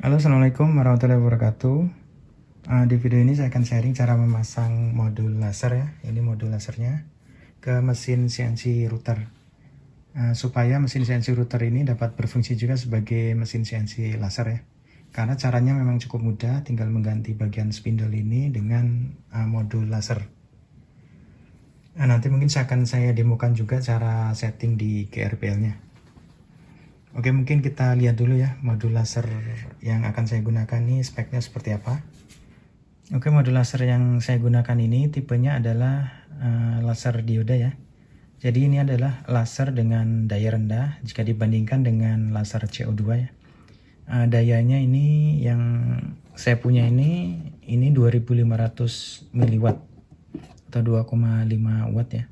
Halo assalamualaikum warahmatullahi wabarakatuh. Uh, di video ini saya akan sharing cara memasang modul laser ya. Ini modul lasernya ke mesin CNC router. Uh, supaya mesin CNC router ini dapat berfungsi juga sebagai mesin CNC laser ya. Karena caranya memang cukup mudah tinggal mengganti bagian spindle ini dengan uh, modul laser. Nah, nanti mungkin saya akan saya demokan juga cara setting di GRPL nya Oke mungkin kita lihat dulu ya modul laser yang akan saya gunakan ini speknya seperti apa. Oke modul laser yang saya gunakan ini tipenya adalah uh, laser dioda ya. Jadi ini adalah laser dengan daya rendah jika dibandingkan dengan laser CO2 ya. Uh, dayanya ini yang saya punya ini ini 2500 mW atau 2,5 watt ya.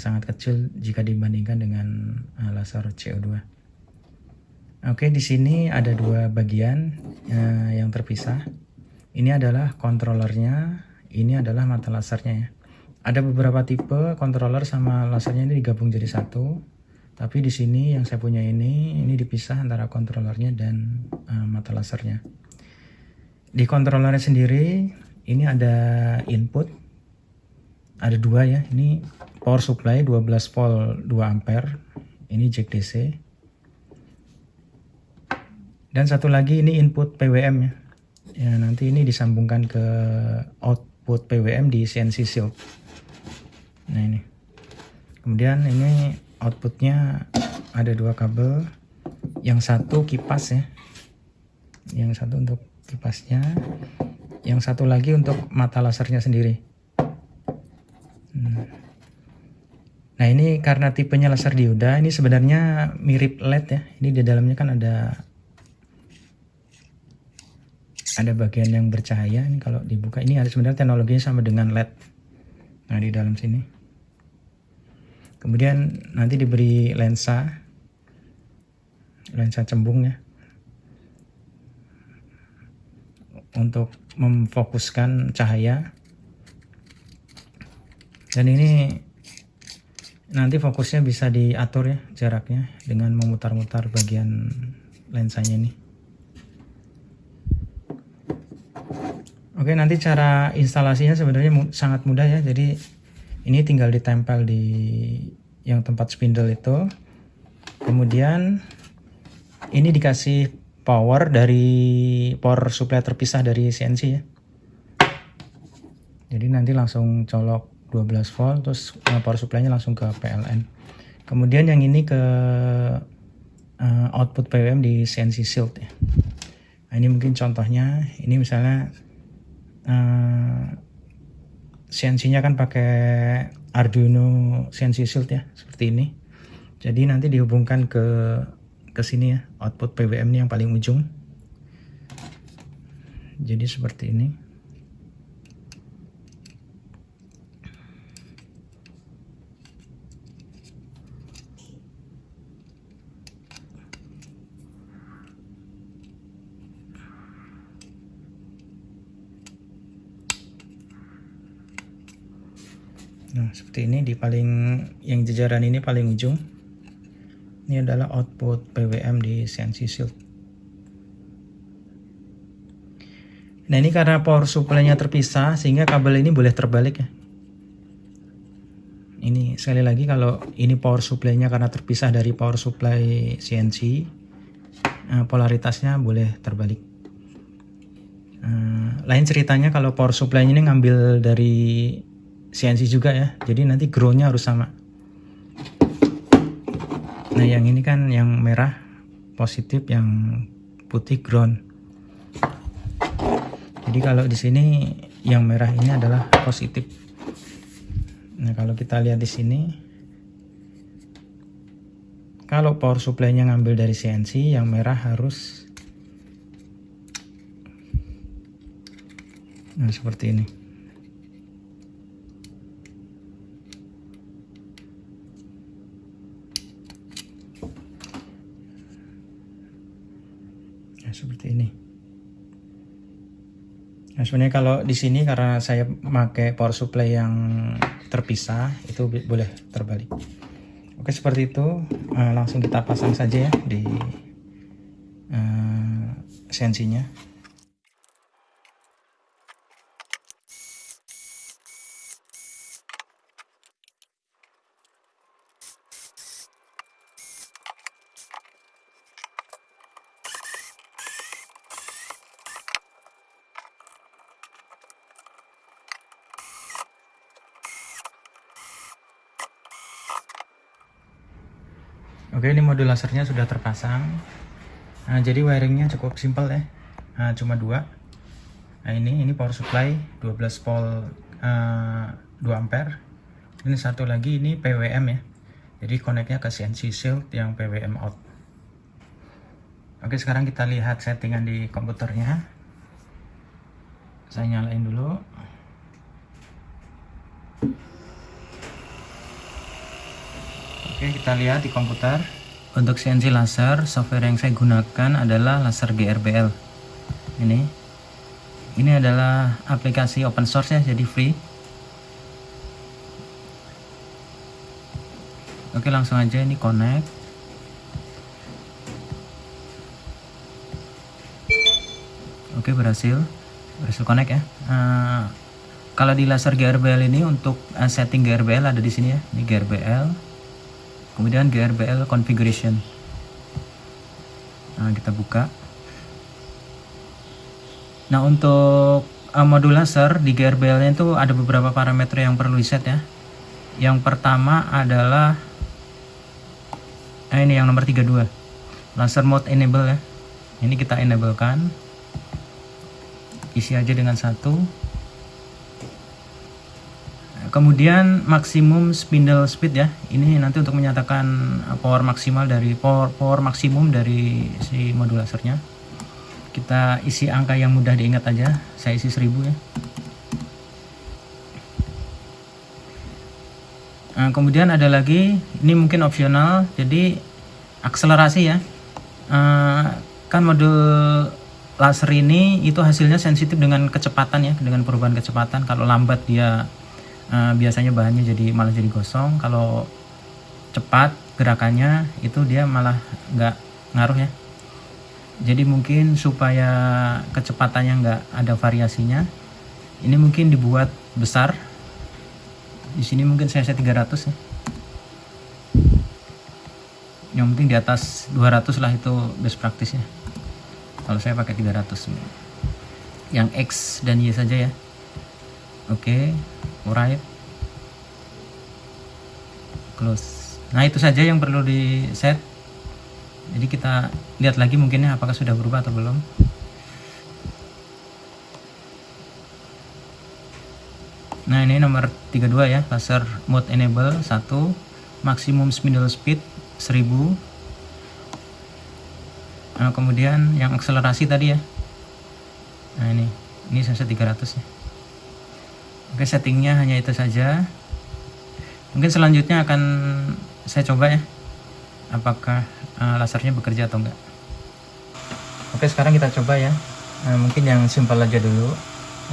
Sangat kecil jika dibandingkan dengan uh, laser CO2 Oke, di sini ada dua bagian uh, yang terpisah. Ini adalah kontrolernya, ini adalah mata lasernya ya. Ada beberapa tipe controller sama lasernya ini digabung jadi satu. Tapi di sini yang saya punya ini, ini dipisah antara kontrolernya dan uh, mata lasernya. Di kontrolernya sendiri, ini ada input, ada dua ya. Ini power supply 12 volt 2 ampere, ini jack DC dan satu lagi ini input PWM ya. Ya nanti ini disambungkan ke output PWM di CNC Shield. Nah ini. Kemudian ini outputnya ada dua kabel. Yang satu kipas ya. Yang satu untuk kipasnya. Yang satu lagi untuk mata lasernya sendiri. Hmm. Nah ini karena tipenya laser dioda ini sebenarnya mirip LED ya. Ini di dalamnya kan ada ada bagian yang bercahaya ini kalau dibuka. Ini ada sebenarnya teknologinya sama dengan LED nah di dalam sini. Kemudian nanti diberi lensa. Lensa cembung ya. Untuk memfokuskan cahaya. Dan ini nanti fokusnya bisa diatur ya jaraknya dengan memutar-mutar bagian lensanya ini Oke nanti cara instalasinya sebenarnya sangat mudah ya. Jadi ini tinggal ditempel di yang tempat spindle itu. Kemudian ini dikasih power dari power supply terpisah dari CNC ya. Jadi nanti langsung colok 12 volt terus eh, power supply-nya langsung ke PLN kemudian yang ini ke uh, output PWM di CNC Shield ya. Nah, ini mungkin contohnya. Ini misalnya uh, eh, CNC-nya kan pakai Arduino CNC Shield ya seperti ini. Jadi nanti dihubungkan ke ke sini ya output PWM ini yang paling ujung. Jadi seperti ini Nah, seperti ini di paling yang jajaran ini paling ujung. Ini adalah output PWM di CNC Shield. Nah, ini karena power supply-nya terpisah sehingga kabel ini boleh terbalik ya. Ini sekali lagi kalau ini power supply-nya karena terpisah dari power supply CNC, eh, polaritasnya boleh terbalik. Eh, lain ceritanya kalau power supply ini ngambil dari CNC juga ya. Jadi nanti grow-nya harus sama. Nah yang ini kan yang merah positif yang putih ground jadi kalau di sini yang merah ini adalah positif. Nah kalau kita lihat di sini kalau power supply-nya ngambil dari CNC yang merah harus nah seperti ini seperti ini. Nah, sebenarnya kalau di sini karena saya pakai power supply yang terpisah itu boleh terbalik. Oke seperti itu uh, langsung kita pasang saja ya di uh, sensinya Oke ini modul lasernya sudah terpasang. Nah, jadi wiringnya cukup simpel ya. Nah, cuma dua. Nah ini ini power supply 12 volt uh, 2 ampere. Ini satu lagi ini PWM ya. Jadi koneknya ke CNC shield yang PWM out. Oke sekarang kita lihat settingan di komputernya. Saya nyalain dulu Oke kita lihat di komputer. Untuk CNC laser software yang saya gunakan adalah laser GRBL ini. Ini adalah aplikasi open source ya jadi free. Oke langsung aja ini connect. Oke berhasil. Berhasil connect ya. Uh, kalau di laser GRBL ini untuk uh, setting GRBL ada di sini ya. Ini GRBL kemudian GRBL configuration. Nah kita buka. Nah untuk uh, modul laser di GRBL nya itu ada beberapa parameter yang perlu di set ya. Yang pertama adalah nah ini yang nomor 32 laser mode enable ya. Ini kita enable kan isi aja dengan satu kemudian maksimum spindle speed ya. Ini nanti untuk menyatakan power maksimal dari power, power maksimum dari si modul lasernya. Kita isi angka yang mudah diingat aja. Saya isi 1000 ya. Nah, kemudian ada lagi. Ini mungkin opsional. Jadi akselerasi ya. Uh, kan modul laser ini itu hasilnya sensitif dengan kecepatan ya. Dengan perubahan kecepatan. Kalau lambat dia uh, biasanya bahannya jadi malah jadi gosong. Kalau cepat gerakannya itu dia malah nggak ngaruh ya. Jadi mungkin supaya kecepatannya nggak ada variasinya ini mungkin dibuat besar. Di sini mungkin saya set 300 ya. Yang penting di atas 200 lah itu best practice ya. Kalau saya pakai 300 yang X dan Y saja ya. Oke alright close. Nah itu saja yang perlu di set jadi kita lihat lagi mungkinnya apakah sudah berubah atau belum. Nah ini nomor 32 ya laser mode enable 1 maksimum spindle speed 1000 nah kemudian yang akselerasi tadi ya. Nah ini. Ini saya 300 ya Oke settingnya hanya itu saja. Mungkin selanjutnya akan saya coba ya apakah uh, lasernya bekerja atau enggak. Oke sekarang kita coba ya. Uh, mungkin yang simpel aja dulu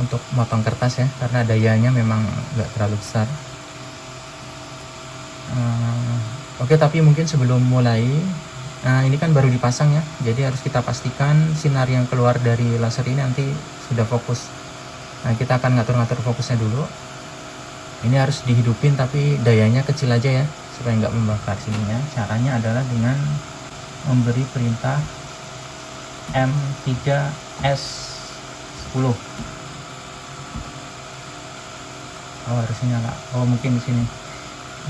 untuk motong kertas ya karena dayanya memang enggak terlalu besar. Uh, Oke tapi mungkin sebelum mulai Nah ini kan baru dipasang ya. Jadi harus kita pastikan sinar yang keluar dari laser ini nanti sudah fokus nah kita akan ngatur-ngatur fokusnya dulu. Ini harus dihidupin tapi dayanya kecil aja ya supaya nggak membakar. Sininya caranya adalah dengan memberi perintah M3S10 oh harusnya nyala oh mungkin di sini.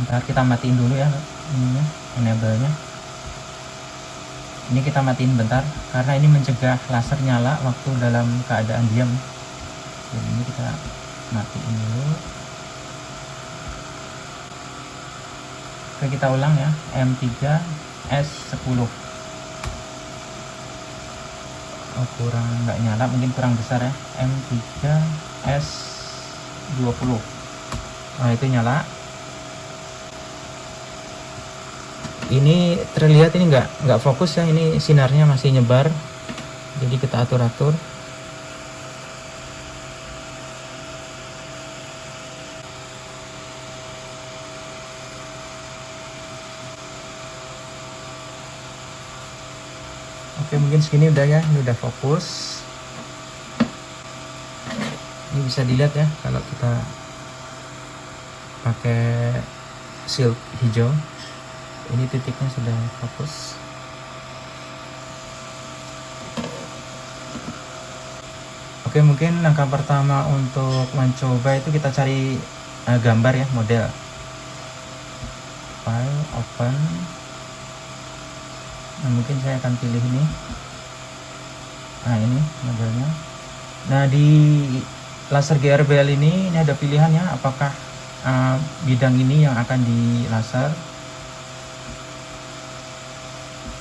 Ntar kita matiin dulu ya ininya enable nya ini kita matiin bentar karena ini mencegah laser nyala waktu dalam keadaan diam dan ini kita matiin dulu. Oke kita ulang ya. M3 S10 oh kurang nggak nyala mungkin kurang besar ya. M3 S20 nah itu nyala. Ini terlihat ini nggak nggak fokus ya ini sinarnya masih nyebar. Jadi kita atur-atur Oke mungkin segini udah ya. Ini udah fokus. Ini bisa dilihat ya kalau kita pakai silk hijau. Ini titiknya sudah fokus. Oke mungkin langkah pertama untuk mencoba itu kita cari uh, gambar ya model. File open nah mungkin saya akan pilih ini. Nah ini modelnya. Nah di laser GRBL ini ini ada pilihannya. Apakah uh, bidang ini yang akan di laser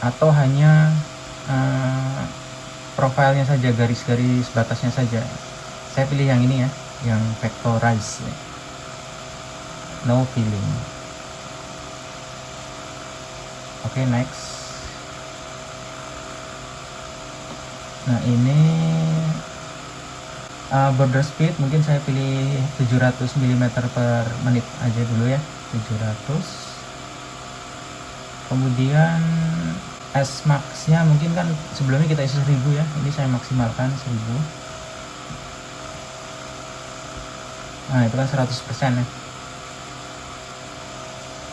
atau hanya uh, profilnya saja garis-garis batasnya saja? Saya pilih yang ini ya yang vectorize no filling oke okay, next nah ini uh, border speed mungkin saya pilih 700 mm per menit aja dulu ya. 700 kemudian S max nya mungkin kan sebelumnya kita isi 1000 ya. Ini saya maksimalkan 1000 nah itu kan 100% ya.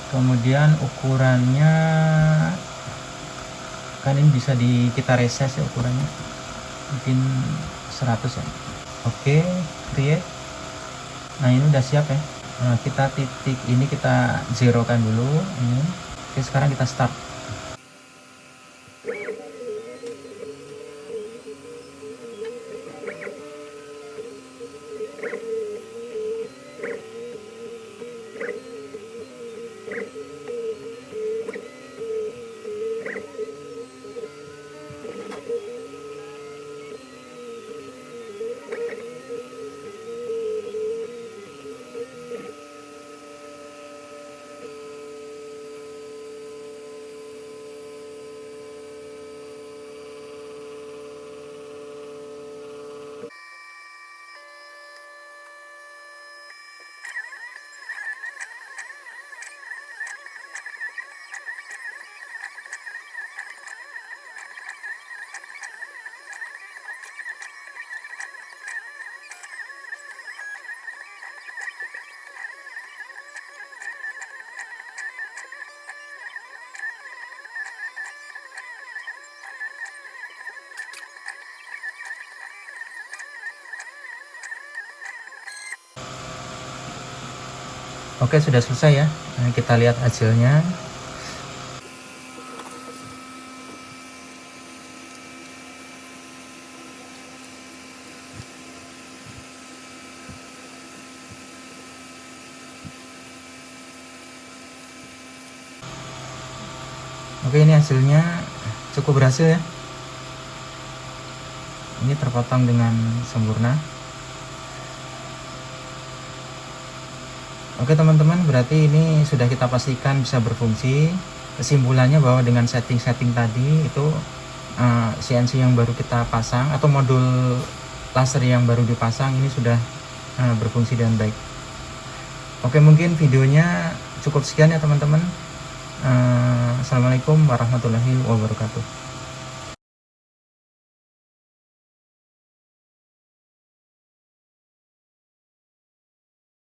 Kemudian ukurannya kan ini bisa di kita reses ya ukurannya mungkin 100 ya. Oke create nah ini udah siap ya. Nah, kita titik ini kita zerokan dulu ini. Oke, sekarang kita start. Oke sudah selesai ya. Nah, kita lihat hasilnya. Oke ini hasilnya. Cukup berhasil ya. Ini terpotong dengan sempurna Oke teman-teman berarti ini sudah kita pastikan bisa berfungsi. Kesimpulannya bahwa dengan setting-setting tadi itu uh, eh, CNC yang baru kita pasang atau modul laser yang baru dipasang ini sudah uh, berfungsi dengan baik. Oke mungkin videonya cukup sekian ya teman-teman. Uh, Assalamualaikum warahmatullahi wabarakatuh